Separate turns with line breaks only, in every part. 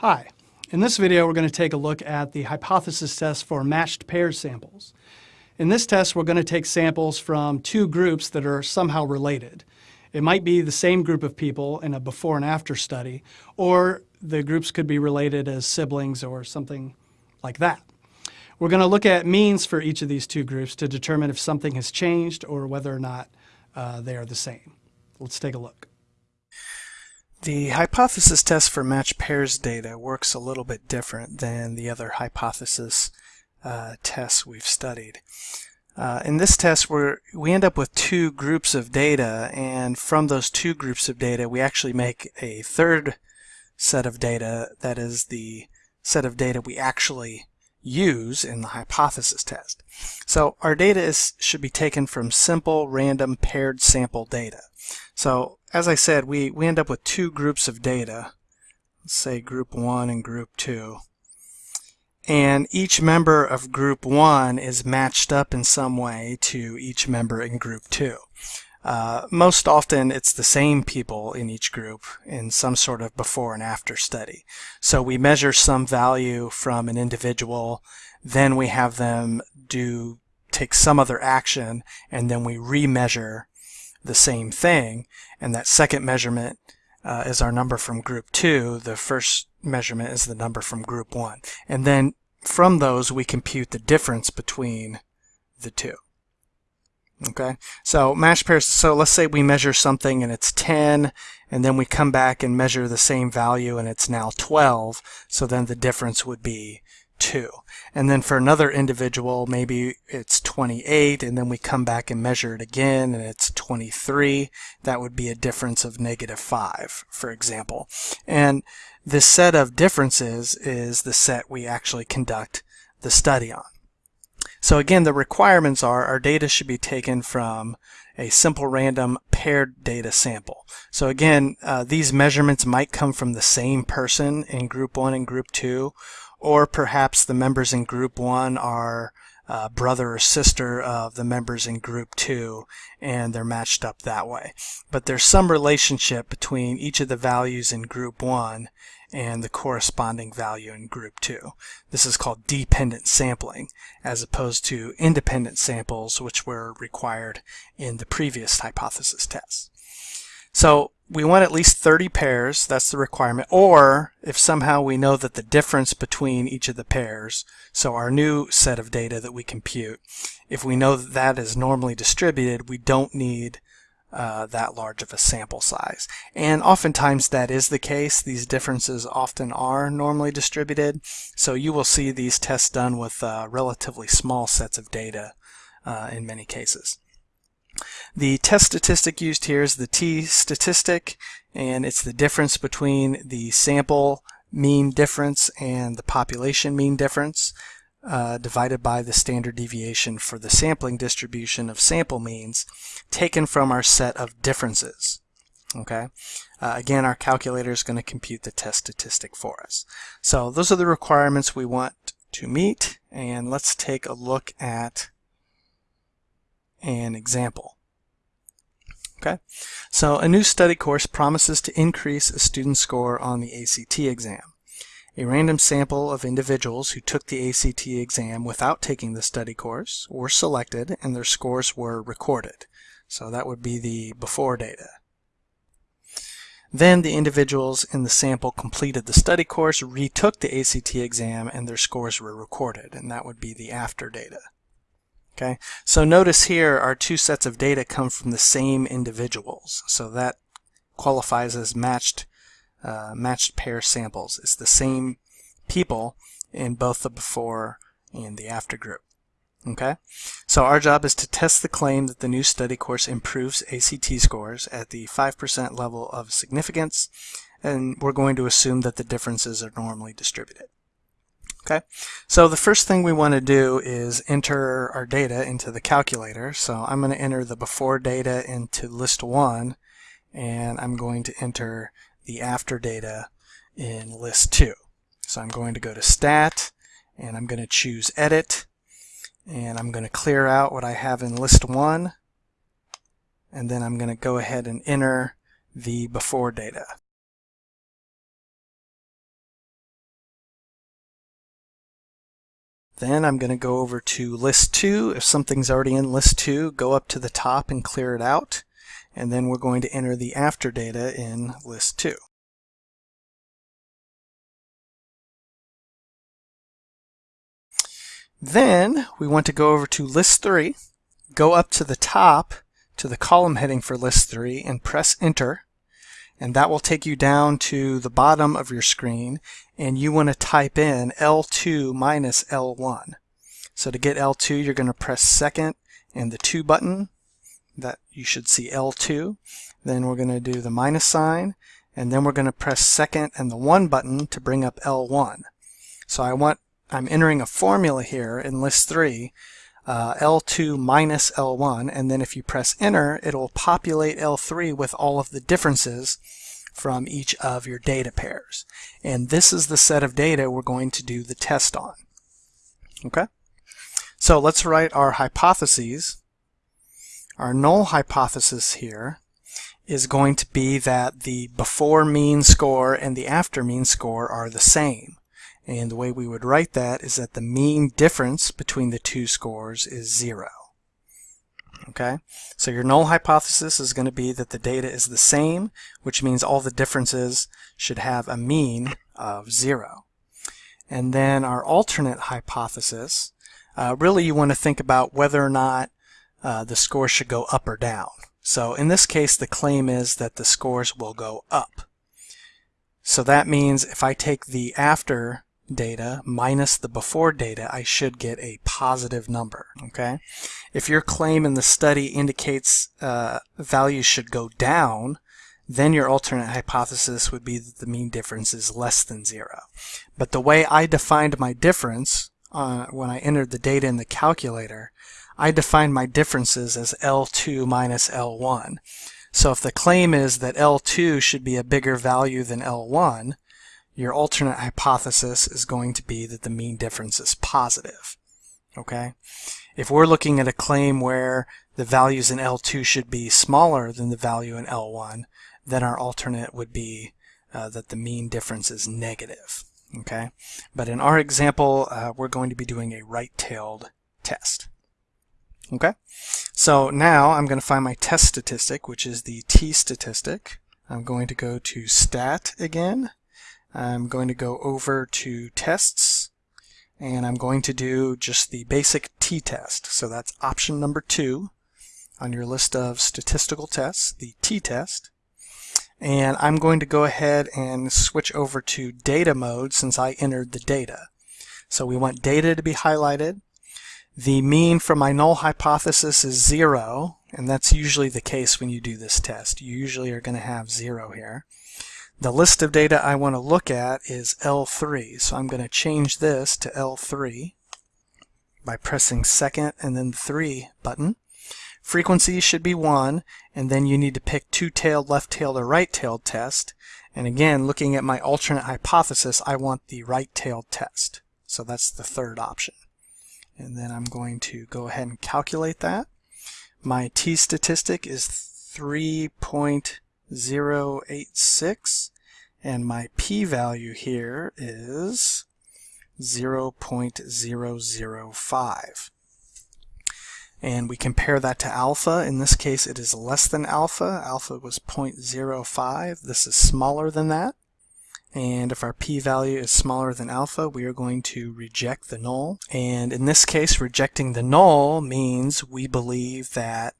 Hi. In this video, we're going to take a look at the hypothesis test for matched pairs samples. In this test, we're going to take samples from two groups that are somehow related. It might be the same group of people in a before and after study, or the groups could be related as siblings or something like that. We're going to look at means for each of these two groups to determine if something has changed or whether or not uh, they are the same. Let's take a look.
The hypothesis test for matched pairs data works a little bit different than the other hypothesis uh, tests we've studied. Uh, in this test, we we end up with two groups of data, and from those two groups of data, we actually make a third set of data that is the set of data we actually use in the hypothesis test. So our data is, should be taken from simple, random, paired sample data. So as I said, we, we end up with two groups of data. Let's say group 1 and group 2. And each member of group 1 is matched up in some way to each member in group 2. Uh, most often it's the same people in each group in some sort of before and after study. So we measure some value from an individual, then we have them do take some other action, and then we remeasure the same thing. And that second measurement uh, is our number from group 2. The first measurement is the number from group 1. And then from those we compute the difference between the two. Okay, so match pairs, so let's say we measure something and it's 10, and then we come back and measure the same value and it's now 12, so then the difference would be 2. And then for another individual, maybe it's 28, and then we come back and measure it again and it's 23. That would be a difference of negative 5, for example. And this set of differences is the set we actually conduct the study on. So again, the requirements are our data should be taken from a simple random paired data sample. So again, uh, these measurements might come from the same person in group 1 and group 2, or perhaps the members in group 1 are uh, brother or sister of the members in group 2 and they're matched up that way. But there's some relationship between each of the values in group 1 and the corresponding value in group 2. This is called dependent sampling as opposed to independent samples which were required in the previous hypothesis test. So we want at least 30 pairs, that's the requirement, or if somehow we know that the difference between each of the pairs, so our new set of data that we compute, if we know that that is normally distributed, we don't need uh, that large of a sample size. And oftentimes that is the case. These differences often are normally distributed. So you will see these tests done with uh, relatively small sets of data uh, in many cases. The test statistic used here is the t statistic and it's the difference between the sample mean difference and the population mean difference uh, divided by the standard deviation for the sampling distribution of sample means taken from our set of differences. Okay. Uh, again, our calculator is going to compute the test statistic for us. So those are the requirements we want to meet, and let's take a look at an example. Okay, so a new study course promises to increase a student's score on the ACT exam. A random sample of individuals who took the ACT exam without taking the study course were selected and their scores were recorded. So that would be the before data. Then the individuals in the sample completed the study course, retook the ACT exam, and their scores were recorded, and that would be the after data. Okay, so notice here our two sets of data come from the same individuals, so that qualifies as matched uh, matched pair samples. It's the same people in both the before and the after group. Okay, so our job is to test the claim that the new study course improves ACT scores at the 5% level of significance, and we're going to assume that the differences are normally distributed. Okay, so the first thing we want to do is enter our data into the calculator. So I'm going to enter the before data into list 1, and I'm going to enter the after data in list 2. So I'm going to go to stat and I'm going to choose edit and I'm going to clear out what I have in list 1 and then I'm going to go ahead and enter the before data. Then I'm going to go over to list 2. If something's already in list 2, go up to the top and clear it out. And then we're going to enter the after data in list 2. Then we want to go over to list 3, go up to the top to the column heading for list 3 and press enter and that will take you down to the bottom of your screen and you want to type in L2 minus L1. So to get L2 you're going to press second and the 2 button that you should see L2 then we're going to do the minus sign and then we're going to press second and the 1 button to bring up L1. So I want I'm entering a formula here in list 3, uh, L2 minus L1, and then if you press enter, it'll populate L3 with all of the differences from each of your data pairs. And this is the set of data we're going to do the test on. Okay? So let's write our hypotheses. Our null hypothesis here is going to be that the before mean score and the after mean score are the same. And the way we would write that is that the mean difference between the two scores is zero. Okay, so your null hypothesis is going to be that the data is the same, which means all the differences should have a mean of zero. And then our alternate hypothesis, uh, really you want to think about whether or not uh, the score should go up or down. So in this case, the claim is that the scores will go up. So that means if I take the after data minus the before data, I should get a positive number, okay? If your claim in the study indicates uh, values should go down, then your alternate hypothesis would be that the mean difference is less than zero. But the way I defined my difference uh, when I entered the data in the calculator, I defined my differences as L2 minus L1. So if the claim is that L2 should be a bigger value than L1, your alternate hypothesis is going to be that the mean difference is positive. Okay? If we're looking at a claim where the values in L2 should be smaller than the value in L1, then our alternate would be uh, that the mean difference is negative. Okay? But in our example, uh, we're going to be doing a right-tailed test. Okay? So now I'm going to find my test statistic, which is the t-statistic. I'm going to go to stat again, I'm going to go over to tests and I'm going to do just the basic t-test. So that's option number two on your list of statistical tests, the t-test. And I'm going to go ahead and switch over to data mode since I entered the data. So we want data to be highlighted. The mean for my null hypothesis is zero, and that's usually the case when you do this test. You usually are going to have zero here. The list of data I want to look at is L3, so I'm going to change this to L3 by pressing second and then the 3 button. Frequency should be 1, and then you need to pick two-tailed, left-tailed, or right-tailed test. And again, looking at my alternate hypothesis, I want the right-tailed test. So that's the third option. And then I'm going to go ahead and calculate that. My t-statistic is 3. 0.086 and my p-value here is 0.005 and we compare that to alpha. In this case it is less than alpha. Alpha was 0.05 this is smaller than that. And if our p-value is smaller than alpha we are going to reject the null. And in this case rejecting the null means we believe that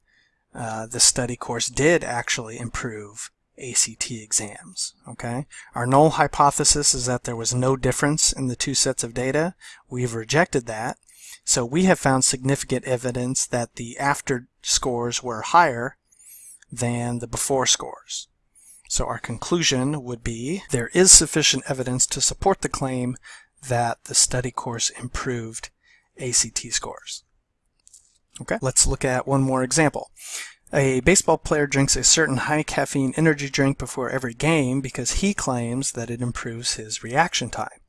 uh, the study course did actually improve ACT exams. Okay, Our null hypothesis is that there was no difference in the two sets of data. We've rejected that. So we have found significant evidence that the after scores were higher than the before scores. So our conclusion would be there is sufficient evidence to support the claim that the study course improved ACT scores. Okay, let's look at one more example. A baseball player drinks a certain high caffeine energy drink before every game because he claims that it improves his reaction time.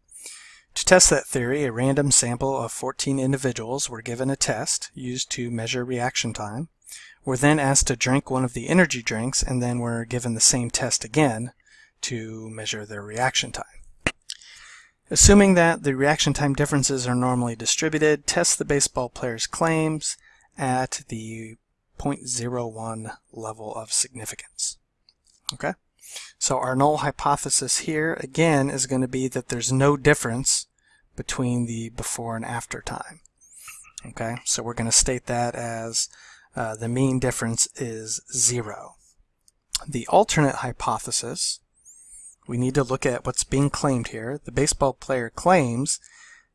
To test that theory, a random sample of 14 individuals were given a test used to measure reaction time, were then asked to drink one of the energy drinks, and then were given the same test again to measure their reaction time. Assuming that the reaction time differences are normally distributed, test the baseball player's claims at the 0.01 level of significance. Okay, so our null hypothesis here again is going to be that there's no difference between the before and after time. Okay, so we're going to state that as uh, the mean difference is zero. The alternate hypothesis, we need to look at what's being claimed here. The baseball player claims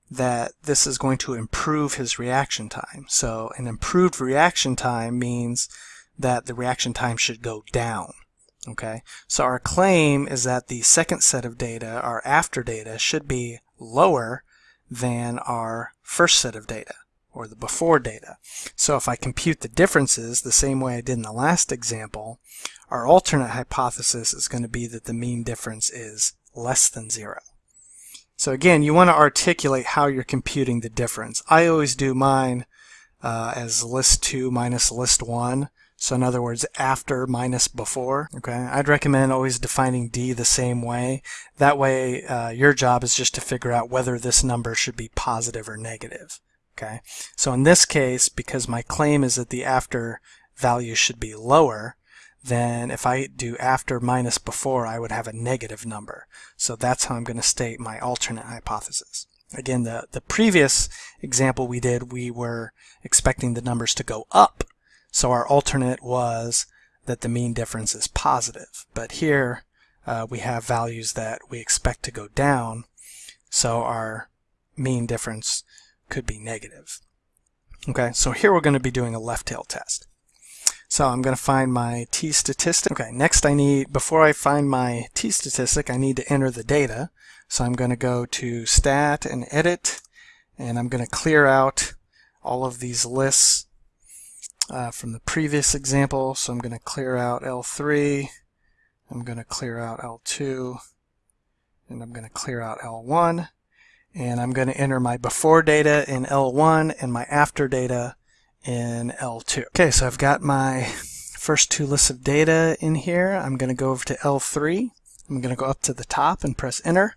that this is going to improve his reaction time. So an improved reaction time means that the reaction time should go down. Okay, so our claim is that the second set of data, our after data, should be lower than our first set of data or the before data. So if I compute the differences the same way I did in the last example, our alternate hypothesis is going to be that the mean difference is less than zero. So again, you want to articulate how you're computing the difference. I always do mine uh, as list 2 minus list 1. So in other words, after minus before. Okay, I'd recommend always defining D the same way. That way, uh, your job is just to figure out whether this number should be positive or negative. Okay, so in this case, because my claim is that the after value should be lower, then if I do after minus before, I would have a negative number. So that's how I'm going to state my alternate hypothesis. Again, the, the previous example we did, we were expecting the numbers to go up. So our alternate was that the mean difference is positive. But here uh, we have values that we expect to go down. So our mean difference could be negative. Okay, so here we're going to be doing a left tail test. So I'm going to find my t-statistic. Okay, next I need, before I find my t-statistic, I need to enter the data. So I'm going to go to stat and edit, and I'm going to clear out all of these lists uh, from the previous example. So I'm going to clear out L3, I'm going to clear out L2, and I'm going to clear out L1 and I'm going to enter my before data in L1 and my after data in L2. Okay, so I've got my first two lists of data in here. I'm going to go over to L3. I'm going to go up to the top and press enter.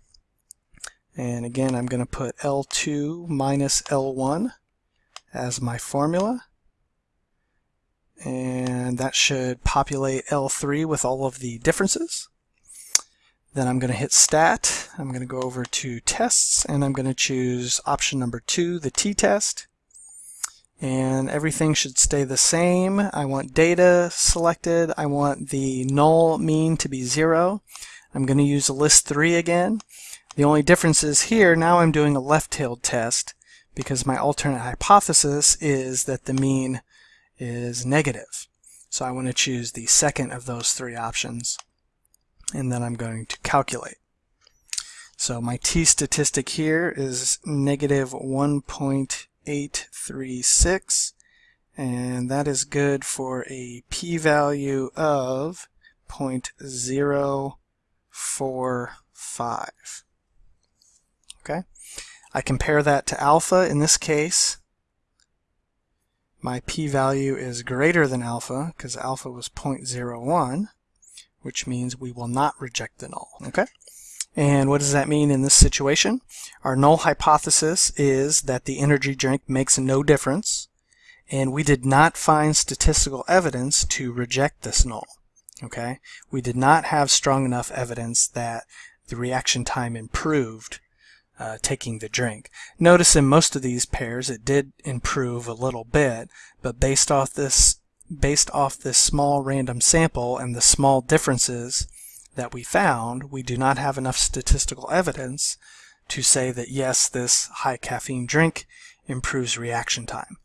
And again, I'm going to put L2 minus L1 as my formula. And that should populate L3 with all of the differences. Then I'm going to hit Stat. I'm going to go over to Tests, and I'm going to choose option number two, the t-test. And everything should stay the same. I want data selected. I want the null mean to be zero. I'm going to use a list 3 again. The only difference is here, now I'm doing a left-tailed test because my alternate hypothesis is that the mean is negative. So I want to choose the second of those three options and then I'm going to calculate. So my t-statistic here is negative 1.836 and that is good for a p-value of 0.045. Okay, I compare that to alpha in this case. My p-value is greater than alpha because alpha was 0.01 which means we will not reject the null. Okay? And what does that mean in this situation? Our null hypothesis is that the energy drink makes no difference, and we did not find statistical evidence to reject this null. Okay? We did not have strong enough evidence that the reaction time improved uh, taking the drink. Notice in most of these pairs it did improve a little bit, but based off this based off this small random sample and the small differences that we found, we do not have enough statistical evidence to say that yes, this high caffeine drink improves reaction time.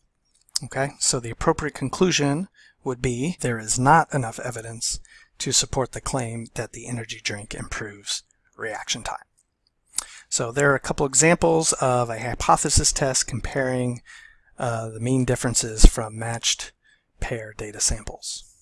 Okay, so the appropriate conclusion would be there is not enough evidence to support the claim that the energy drink improves reaction time. So there are a couple examples of a hypothesis test comparing uh, the mean differences from matched pair data samples.